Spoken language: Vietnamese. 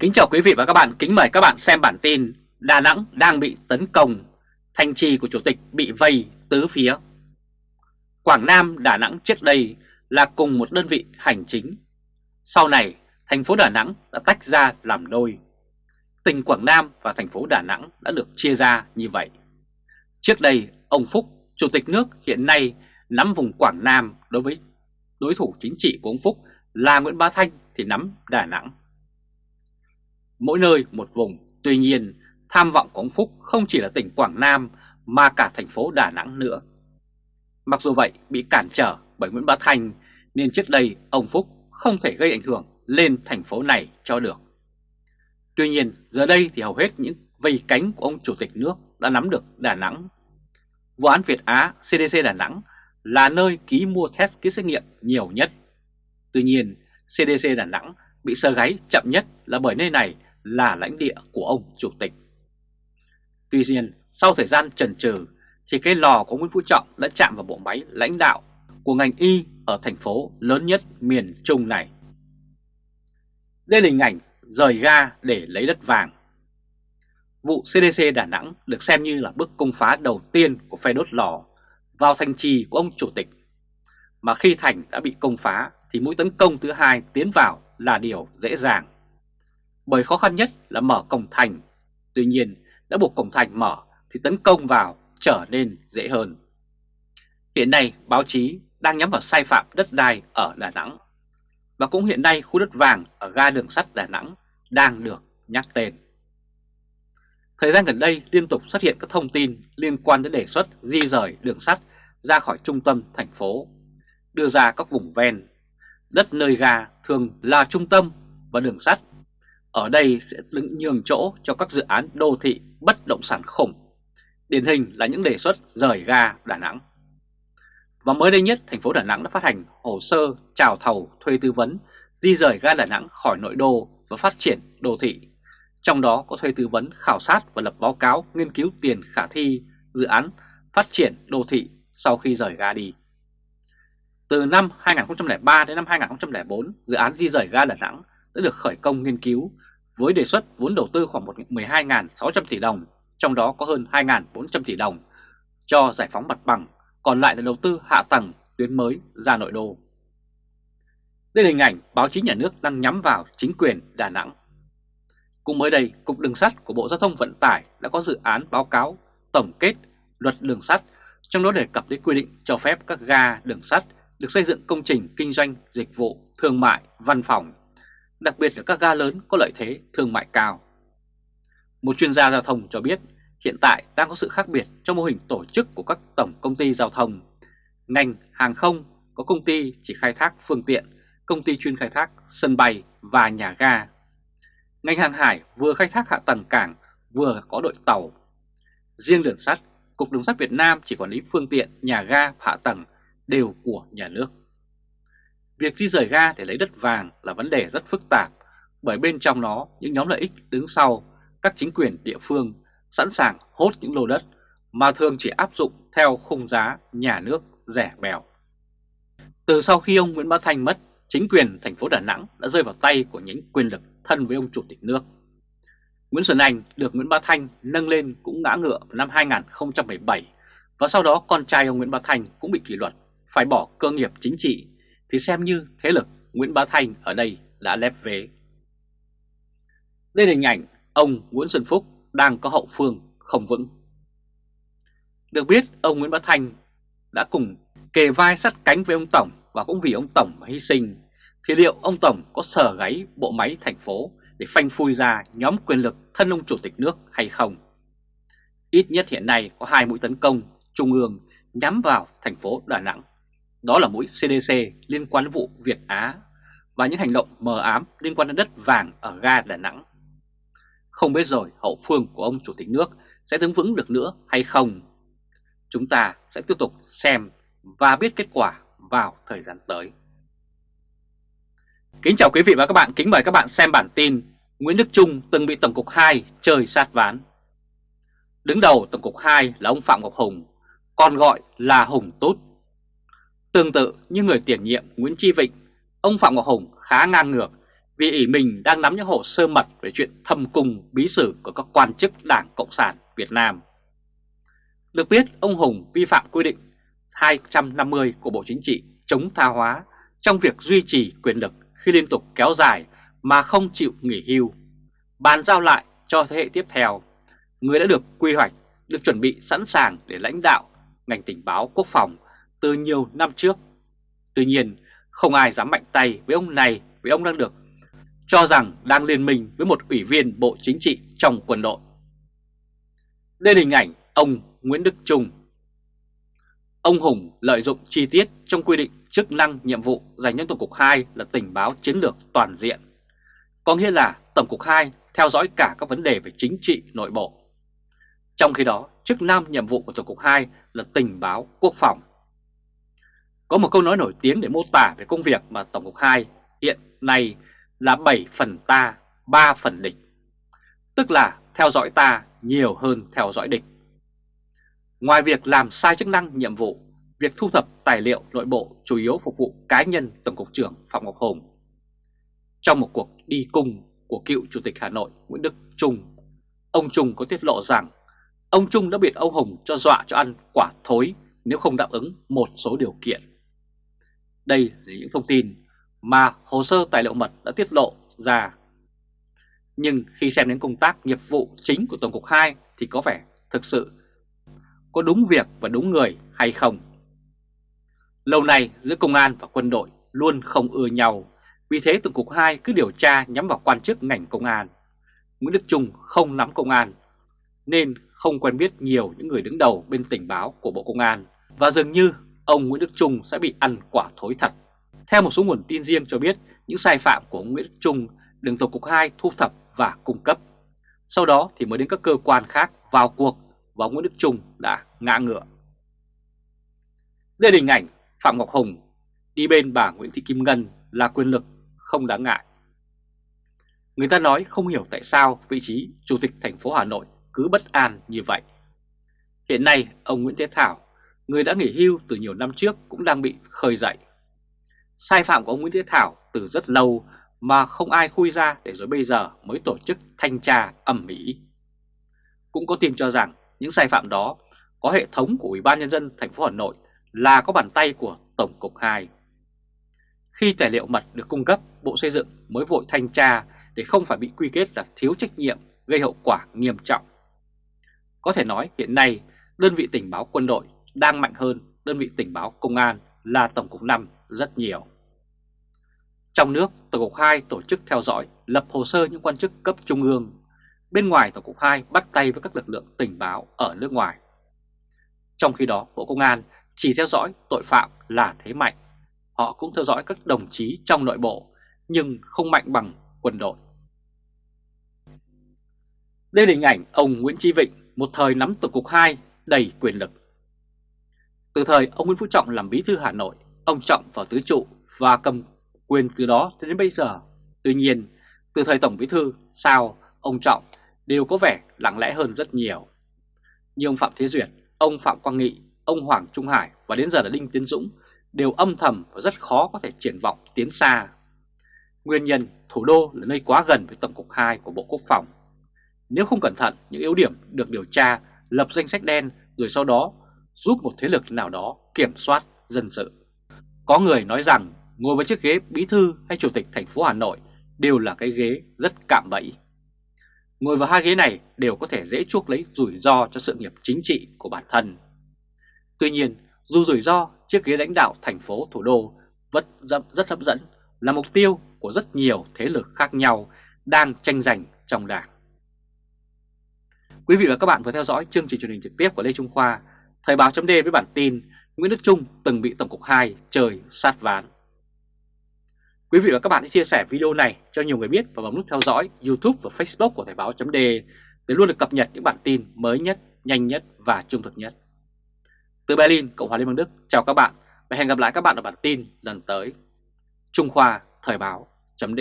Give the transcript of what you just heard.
Kính chào quý vị và các bạn, kính mời các bạn xem bản tin Đà Nẵng đang bị tấn công, thành trì của Chủ tịch bị vây tứ phía. Quảng Nam, Đà Nẵng trước đây là cùng một đơn vị hành chính. Sau này, thành phố Đà Nẵng đã tách ra làm đôi. Tỉnh Quảng Nam và thành phố Đà Nẵng đã được chia ra như vậy. Trước đây, ông Phúc, Chủ tịch nước hiện nay nắm vùng Quảng Nam đối với đối thủ chính trị của ông Phúc là Nguyễn Bá Thanh thì nắm Đà Nẵng mỗi nơi một vùng. Tuy nhiên, tham vọng của ông Phúc không chỉ là tỉnh Quảng Nam mà cả thành phố Đà Nẵng nữa. Mặc dù vậy, bị cản trở bởi Nguyễn Bá Thanh nên trước đây ông Phúc không thể gây ảnh hưởng lên thành phố này cho được. Tuy nhiên, giờ đây thì hầu hết những vây cánh của ông Chủ tịch nước đã nắm được Đà Nẵng. Vụ án Việt Á CDC Đà Nẵng là nơi ký mua test kit xét nghiệm nhiều nhất. Tuy nhiên, CDC Đà Nẵng bị sơ gáy chậm nhất là bởi nơi này là lãnh địa của ông Chủ tịch. Tuy nhiên, sau thời gian chần chừ, thì cái lò của Nguyễn Phú Trọng đã chạm vào bộ máy lãnh đạo của ngành y ở thành phố lớn nhất miền Trung này. Đây là hình ảnh rời ga để lấy đất vàng. Vụ CDC Đà Nẵng được xem như là bước công phá đầu tiên của phe đốt lò vào thành trì của ông Chủ tịch. Mà khi thành đã bị công phá thì mũi tấn công thứ hai tiến vào là điều dễ dàng bởi khó khăn nhất là mở cổng thành. Tuy nhiên, đã buộc cổng thành mở thì tấn công vào trở nên dễ hơn. Hiện nay, báo chí đang nhắm vào sai phạm đất đai ở Đà Nẵng. Và cũng hiện nay khu đất vàng ở ga đường sắt Đà Nẵng đang được nhắc tên. Thời gian gần đây liên tục xuất hiện các thông tin liên quan đến đề xuất di rời đường sắt ra khỏi trung tâm thành phố, đưa ra các vùng ven. Đất nơi ga thường là trung tâm và đường sắt ở đây sẽ đứng nhường chỗ cho các dự án đô thị bất động sản khủng. Điển hình là những đề xuất rời ga Đà Nẵng. Và mới đây nhất, thành phố Đà Nẵng đã phát hành hồ sơ chào thầu thuê tư vấn di rời ga Đà Nẵng khỏi nội đô và phát triển đô thị. Trong đó có thuê tư vấn khảo sát và lập báo cáo nghiên cứu tiền khả thi dự án phát triển đô thị sau khi rời ga đi. Từ năm 2003 đến năm 2004, dự án di rời ga Đà Nẵng đã được khởi công nghiên cứu với đề xuất vốn đầu tư khoảng 12.600 tỷ đồng, trong đó có hơn 2.400 tỷ đồng cho giải phóng mặt bằng, còn lại là đầu tư hạ tầng tuyến mới ra nội đô. Đây là hình ảnh báo chí nhà nước đang nhắm vào chính quyền Đà Nẵng. Cùng mới đây, Cục Đường sắt của Bộ Giao thông Vận tải đã có dự án báo cáo tổng kết luật đường sắt, trong đó đề cập đến quy định cho phép các ga đường sắt được xây dựng công trình kinh doanh, dịch vụ, thương mại, văn phòng đặc biệt là các ga lớn có lợi thế thương mại cao. Một chuyên gia giao thông cho biết hiện tại đang có sự khác biệt trong mô hình tổ chức của các tổng công ty giao thông. Ngành hàng không có công ty chỉ khai thác phương tiện, công ty chuyên khai thác sân bay và nhà ga. Ngành hàng hải vừa khai thác hạ tầng cảng, vừa có đội tàu. Riêng đường sắt, Cục Đường sắt Việt Nam chỉ quản lý phương tiện, nhà ga, hạ tầng đều của nhà nước. Việc di rời ga để lấy đất vàng là vấn đề rất phức tạp bởi bên trong nó những nhóm lợi ích đứng sau các chính quyền địa phương sẵn sàng hốt những lô đất mà thường chỉ áp dụng theo khung giá nhà nước rẻ bèo. Từ sau khi ông Nguyễn Bá Thanh mất, chính quyền thành phố Đà Nẵng đã rơi vào tay của những quyền lực thân với ông Chủ tịch nước. Nguyễn Xuân Anh được Nguyễn Bá Thanh nâng lên cũng ngã ngựa vào năm 2017 và sau đó con trai ông Nguyễn Bá Thanh cũng bị kỷ luật, phải bỏ cơ nghiệp chính trị thì xem như thế lực Nguyễn Bá Thanh ở đây đã lép vế. Đây là hình ảnh ông Nguyễn Xuân Phúc đang có hậu phương không vững. Được biết, ông Nguyễn Bá Thanh đã cùng kề vai sắt cánh với ông Tổng và cũng vì ông Tổng mà hy sinh, thì liệu ông Tổng có sở gáy bộ máy thành phố để phanh phui ra nhóm quyền lực thân ông Chủ tịch nước hay không? Ít nhất hiện nay có hai mũi tấn công trung ương nhắm vào thành phố Đà Nẵng. Đó là mũi CDC liên quan đến vụ Việt Á và những hành động mờ ám liên quan đến đất vàng ở ga Đà Nẵng. Không biết rồi hậu phương của ông Chủ tịch nước sẽ đứng vững được nữa hay không? Chúng ta sẽ tiếp tục xem và biết kết quả vào thời gian tới. Kính chào quý vị và các bạn, kính mời các bạn xem bản tin Nguyễn Đức Trung từng bị Tổng cục 2 chơi sát ván. Đứng đầu Tổng cục 2 là ông Phạm Ngọc Hùng, còn gọi là Hùng Tút Tương tự như người tiền nhiệm Nguyễn Chi Vịnh, ông Phạm Ngọc Hùng khá ngang ngược vì ỷ mình đang nắm những hồ sơ mật về chuyện thâm cung bí sử của các quan chức Đảng Cộng sản Việt Nam. Được biết, ông Hùng vi phạm quy định 250 của Bộ Chính trị chống tha hóa trong việc duy trì quyền lực khi liên tục kéo dài mà không chịu nghỉ hưu, bàn giao lại cho thế hệ tiếp theo, người đã được quy hoạch, được chuẩn bị sẵn sàng để lãnh đạo ngành tình báo quốc phòng từ nhiều năm trước. Tuy nhiên, không ai dám mạnh tay với ông này vì ông đang được cho rằng đang liên minh với một ủy viên Bộ Chính trị trong quân đội. Đây là hình ảnh ông Nguyễn Đức Trung. Ông Hùng lợi dụng chi tiết trong quy định chức năng nhiệm vụ dành cho Tổng cục 2 là tình báo chiến lược toàn diện. Có nghĩa là Tổng cục 2 theo dõi cả các vấn đề về chính trị nội bộ. Trong khi đó, chức năng nhiệm vụ của Tổng cục 2 là tình báo quốc phòng. Có một câu nói nổi tiếng để mô tả về công việc mà Tổng cục 2 hiện nay là 7 phần ta, 3 phần địch. Tức là theo dõi ta nhiều hơn theo dõi địch. Ngoài việc làm sai chức năng nhiệm vụ, việc thu thập tài liệu nội bộ chủ yếu phục vụ cá nhân Tổng cục trưởng Phạm Ngọc Hùng. Trong một cuộc đi cung của cựu Chủ tịch Hà Nội Nguyễn Đức Trung, ông Trung có tiết lộ rằng ông Trung đã biệt ông Hùng cho dọa cho ăn quả thối nếu không đáp ứng một số điều kiện. Đây là những thông tin mà hồ sơ tài liệu mật đã tiết lộ ra. Nhưng khi xem đến công tác nghiệp vụ chính của Tổng cục 2 thì có vẻ thực sự có đúng việc và đúng người hay không. Lâu nay giữa công an và quân đội luôn không ưa nhau, vì thế Tổng cục 2 cứ điều tra nhắm vào quan chức ngành công an. Nguyễn Đức Trung không nắm công an, nên không quen biết nhiều những người đứng đầu bên tình báo của Bộ Công an, và dường như ông Nguyễn Đức Trung sẽ bị ăn quả thối thật. Theo một số nguồn tin riêng cho biết, những sai phạm của ông Nguyễn Đức Trung được Tổng cục 2 thu thập và cung cấp. Sau đó thì mới đến các cơ quan khác vào cuộc và ông Nguyễn Đức Trung đã ngã ngựa. Đây là hình ảnh Phạm Ngọc Hùng đi bên bà Nguyễn Thị Kim Ngân là quyền lực không đáng ngại. Người ta nói không hiểu tại sao vị trí Chủ tịch thành phố Hà Nội cứ bất an như vậy. Hiện nay, ông Nguyễn Thế Thảo, người đã nghỉ hưu từ nhiều năm trước cũng đang bị khơi dậy. Sai phạm của ông Nguyễn Thế Thảo từ rất lâu mà không ai khui ra để rồi bây giờ mới tổ chức thanh tra ẩm mỹ. Cũng có tin cho rằng những sai phạm đó có hệ thống của Ủy ban nhân dân thành phố Hà Nội là có bàn tay của Tổng cục 2. Khi tài liệu mật được cung cấp, Bộ Xây dựng mới vội thanh tra để không phải bị quy kết là thiếu trách nhiệm gây hậu quả nghiêm trọng. Có thể nói hiện nay đơn vị tình báo quân đội đang mạnh hơn đơn vị tình báo công an là Tổng cục 5 rất nhiều. Trong nước, Tổng cục 2 tổ chức theo dõi, lập hồ sơ những quan chức cấp trung ương. Bên ngoài Tổng cục 2 bắt tay với các lực lượng tình báo ở nước ngoài. Trong khi đó, Bộ Công an chỉ theo dõi tội phạm là thế mạnh. Họ cũng theo dõi các đồng chí trong nội bộ, nhưng không mạnh bằng quân đội. Đây là hình ảnh ông Nguyễn Chí Vịnh, một thời nắm Tổng cục 2 đầy quyền lực. Từ thời ông Nguyễn Phú Trọng làm bí thư Hà Nội, ông Trọng vào tứ trụ và cầm quyền từ đó đến bây giờ. Tuy nhiên, từ thời Tổng Bí Thư, sao ông Trọng đều có vẻ lặng lẽ hơn rất nhiều. Như ông Phạm Thế Duyệt, ông Phạm Quang Nghị, ông Hoàng Trung Hải và đến giờ là Đinh Tiến Dũng đều âm thầm và rất khó có thể triển vọng tiến xa. Nguyên nhân thủ đô là nơi quá gần với Tổng cục 2 của Bộ Quốc phòng. Nếu không cẩn thận, những yếu điểm được điều tra, lập danh sách đen rồi sau đó giúp một thế lực nào đó kiểm soát dân sự. Có người nói rằng ngồi với chiếc ghế bí thư hay chủ tịch thành phố Hà Nội đều là cái ghế rất cạm bẫy. Ngồi vào hai ghế này đều có thể dễ chuốc lấy rủi ro cho sự nghiệp chính trị của bản thân. Tuy nhiên, dù rủi ro, chiếc ghế lãnh đạo thành phố thủ đô vẫn rất hấp dẫn, là mục tiêu của rất nhiều thế lực khác nhau đang tranh giành trong đảng. Quý vị và các bạn vừa theo dõi chương trình truyền hình trực tiếp của Lê Trung Khoa, Thời báo chấm với bản tin Nguyễn Đức Trung từng bị Tổng cục 2 trời sát ván. Quý vị và các bạn hãy chia sẻ video này cho nhiều người biết và bấm nút theo dõi YouTube và Facebook của Thời báo chấm để luôn được cập nhật những bản tin mới nhất, nhanh nhất và trung thực nhất. Từ Berlin, Cộng hòa Liên bang Đức, chào các bạn và hẹn gặp lại các bạn ở bản tin lần tới. Trung Khoa Thời báo chấm